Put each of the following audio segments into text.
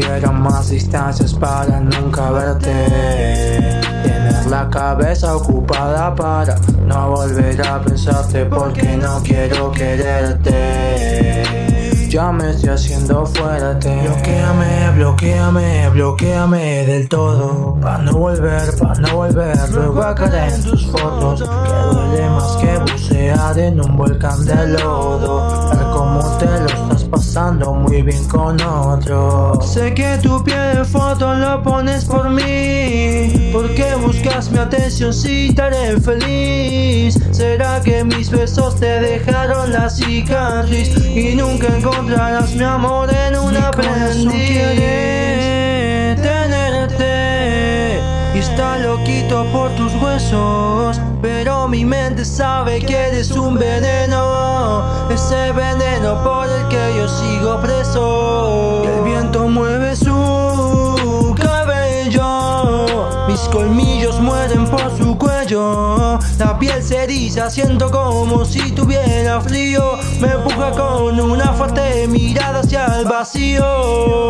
las distancias para nunca verte. Tener la cabeza ocupada para no volver a pensarte porque no quiero quererte. Ya me estoy haciendo fuerte. Bloqueame, bloqueame, bloqueame del todo. Pa' no volver, pa' no volver. Luego a caer en tus fotos Que duele más que bucear en un volcán de lodo. Ver cómo te lo muy bien con otro Sé que tu pie de foto lo pones por mí Porque buscas mi atención si te haré feliz. ¿Será que mis besos te dejaron la cicatriz Y nunca encontrarás mi amor en una aprendiz. quiere tenerte. Y está loquito por tus huesos Pero mi mente sabe que eres un veneno. Ese veneno por el mueren por su cuello. La piel se eriza, siento como si tuviera frío. Me empuja con una fuerte mirada hacia el vacío.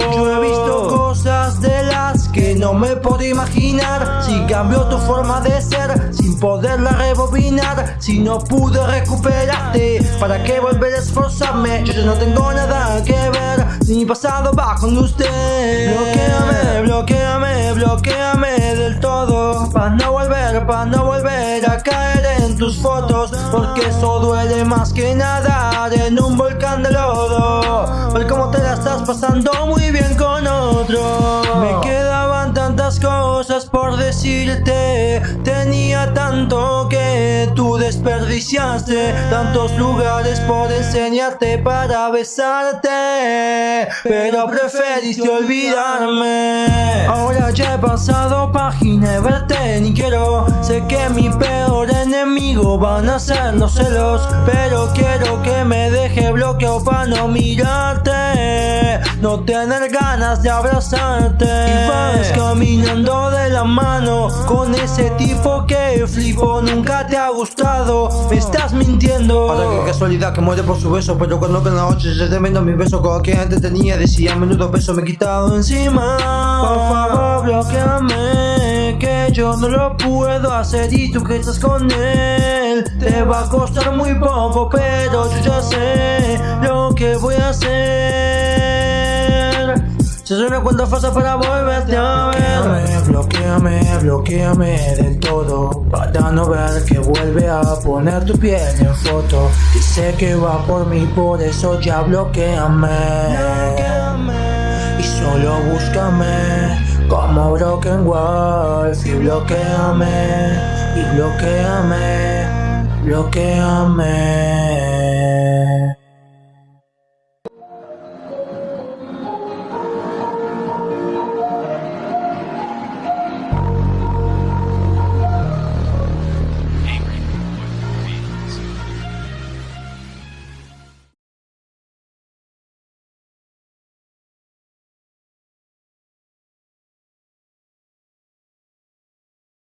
Yo he visto cosas de las que no me puedo imaginar. Si cambió tu forma de ser sin poderla rebobinar. Si no pude recuperarte, ¿para qué volver a esforzarme? Yo ya no tengo nada que ver, mi pasado va con usted. Bloqueame, bloqueame, bloqueame del todo. Para no volver, para no volver a caer en tus fotos. Porque eso duele más que nadar en un volcán de lodo. Ver cómo te la estás pasando muy bien con otro. Me quedaban tantas cosas por decirte. Tenía tanto desperdiciaste Tantos lugares por enseñarte para besarte. Pero preferiste olvidarme. Ahora ya he pasado página verte ni quiero. Sé que mi peor enemigo van a ser los celos Pero quiero que me deje bloqueado para no mirarte No tener ganas de abrazarte. Y vas caminando de la mano Con ese tipo que flipo Nunca te ha gustado, me estás mintiendo. Ahora qué casualidad que muere por su beso Pero cuando que en la noche se tremendo mi beso Con que antes tenía decía menudo peso me he quitado encima Por favor bloqueame Que yo no lo puedo hacer y tú que estás con él. Te va a costar muy poco pero yo ya sé lo que voy a hacer Se suena cuando falta para volverte a ver. Bloqueame, bloqueame del todo Para no ver que vuelve a poner tu piel en foto. Dice que va por mí, por eso ya bloqueame. Y solo búscame como Broken Wolf. Y bloqueame, y bloqueame, bloqueame